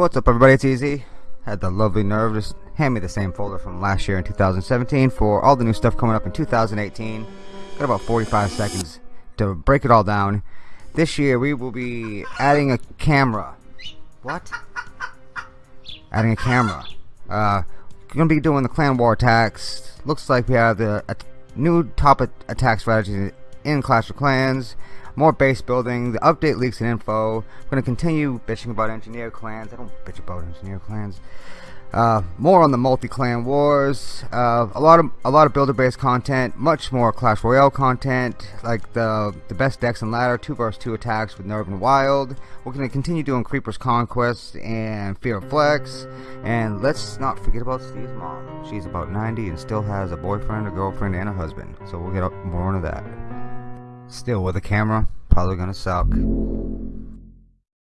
What's up everybody, it's iTzu. Had the lovely nerve to hand me the same folder from last year in 2017 for all the new stuff coming up in 2018. Got about 45 seconds to break it all down. This year we will be adding a camera. What? Adding a camera. Uh, gonna be doing the clan war attacks. Looks like we have the new top attack strategies in Clash of Clans more base building, the update leaks and info. I'm going to continue bitching about engineer clans. I don't bitch about engineer clans. Uh, more on the multi-clan wars. Uh, a lot of a lot of builder base content. Much more Clash Royale content, like the the best decks and ladder, two versus two attacks with Nerve and Wild. We're to continue doing Creeper's Conquest and Fear of Flex. And let's not forget about Steve's mom. She's about 90 and still has a boyfriend, a girlfriend, and a husband. So we'll get more into that. Still with a camera, probably gonna suck.